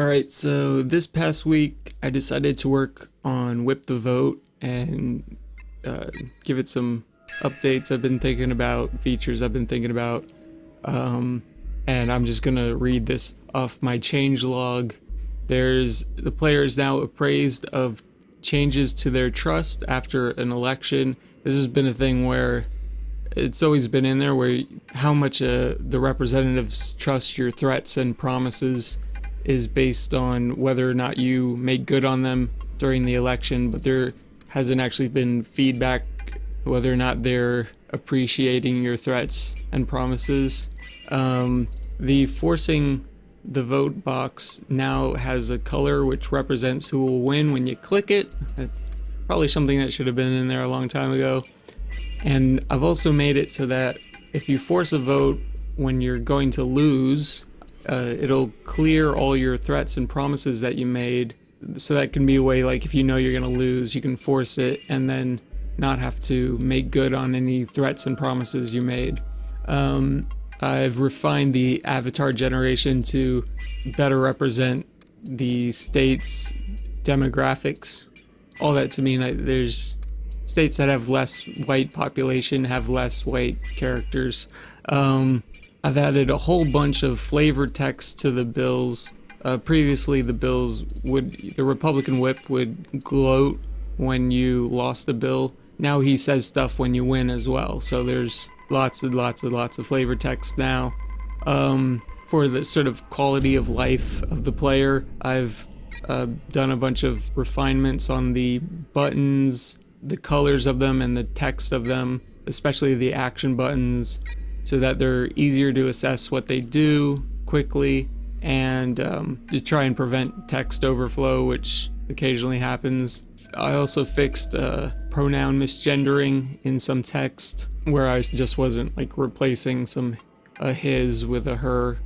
Alright, so this past week I decided to work on Whip the Vote and uh, give it some updates I've been thinking about, features I've been thinking about. Um, and I'm just gonna read this off my change log. There's the player is now appraised of changes to their trust after an election. This has been a thing where it's always been in there where how much uh, the representatives trust your threats and promises is based on whether or not you made good on them during the election, but there hasn't actually been feedback whether or not they're appreciating your threats and promises. Um, the forcing the vote box now has a color which represents who will win when you click it. That's probably something that should have been in there a long time ago. And I've also made it so that if you force a vote when you're going to lose, uh, it'll clear all your threats and promises that you made. So that can be a way, like if you know you're going to lose, you can force it and then not have to make good on any threats and promises you made. Um, I've refined the avatar generation to better represent the state's demographics. All that to mean that there's states that have less white population have less white characters. Um, I've added a whole bunch of flavor text to the bills. Uh, previously, the bills would, the Republican whip would gloat when you lost a bill. Now he says stuff when you win as well. So there's lots and lots and lots of flavor text now. Um, for the sort of quality of life of the player, I've uh, done a bunch of refinements on the buttons, the colors of them, and the text of them, especially the action buttons so that they're easier to assess what they do quickly and um, to try and prevent text overflow, which occasionally happens. I also fixed uh, pronoun misgendering in some text where I just wasn't like replacing some a his with a her.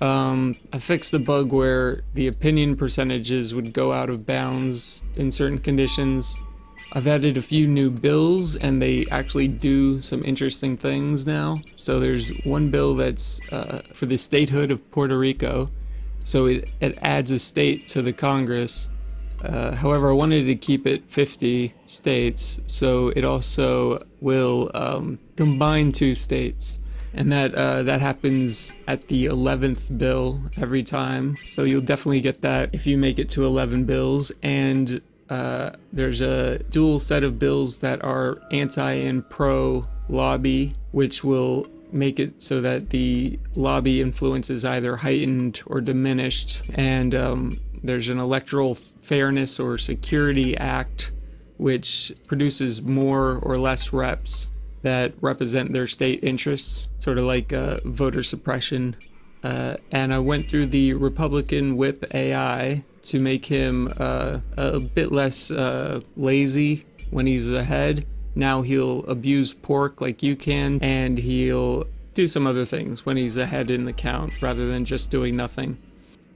Um, I fixed the bug where the opinion percentages would go out of bounds in certain conditions I've added a few new bills and they actually do some interesting things now. So there's one bill that's uh, for the statehood of Puerto Rico. So it, it adds a state to the Congress. Uh, however, I wanted to keep it 50 states, so it also will um, combine two states. And that uh, that happens at the 11th bill every time. So you'll definitely get that if you make it to 11 bills. And uh, there's a dual set of bills that are anti and pro lobby, which will make it so that the lobby influence is either heightened or diminished. And um, there's an electoral fairness or security act, which produces more or less reps that represent their state interests, sort of like uh, voter suppression. Uh, and I went through the Republican Whip AI to make him uh, a bit less uh, lazy when he's ahead. Now he'll abuse pork like you can, and he'll do some other things when he's ahead in the count rather than just doing nothing.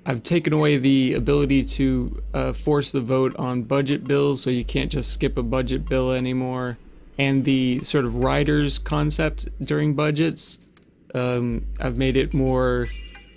I've taken away the ability to uh, force the vote on budget bills, so you can't just skip a budget bill anymore. And the sort of riders concept during budgets, um, I've made it more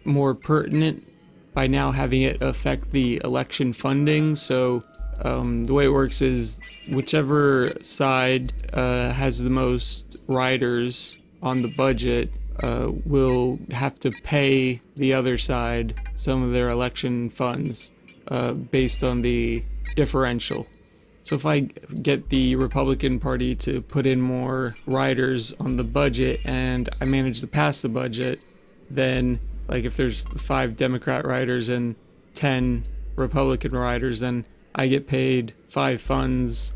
more pertinent by now having it affect the election funding. So um, the way it works is whichever side uh, has the most riders on the budget uh, will have to pay the other side some of their election funds uh, based on the differential. So if I get the Republican Party to put in more riders on the budget and I manage to pass the budget, then like if there's five Democrat riders and 10 Republican riders, then I get paid five funds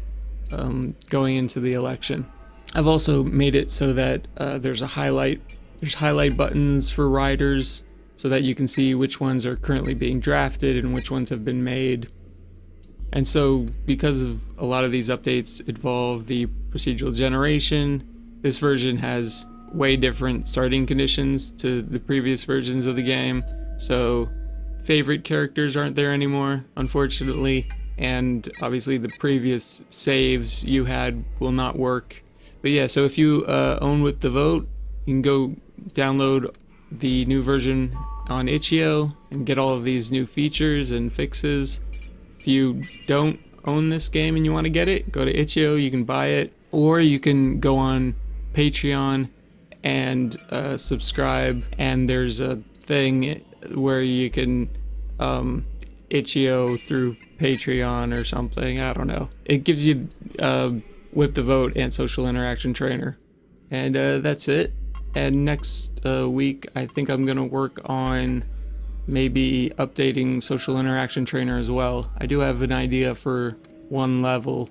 um, going into the election. I've also made it so that uh, there's a highlight, there's highlight buttons for riders so that you can see which ones are currently being drafted and which ones have been made. And so because of a lot of these updates involve the procedural generation, this version has way different starting conditions to the previous versions of the game. So favorite characters aren't there anymore, unfortunately. And obviously the previous saves you had will not work. But yeah, so if you uh, own Whip the Vote, you can go download the new version on itch.io and get all of these new features and fixes. If you don't own this game and you want to get it, go to itch.io, you can buy it, or you can go on Patreon and uh, subscribe. And there's a thing where you can um, itch.io through Patreon or something. I don't know. It gives you uh, Whip the Vote and Social Interaction Trainer. And uh, that's it. And next uh, week, I think I'm going to work on maybe updating Social Interaction Trainer as well. I do have an idea for one level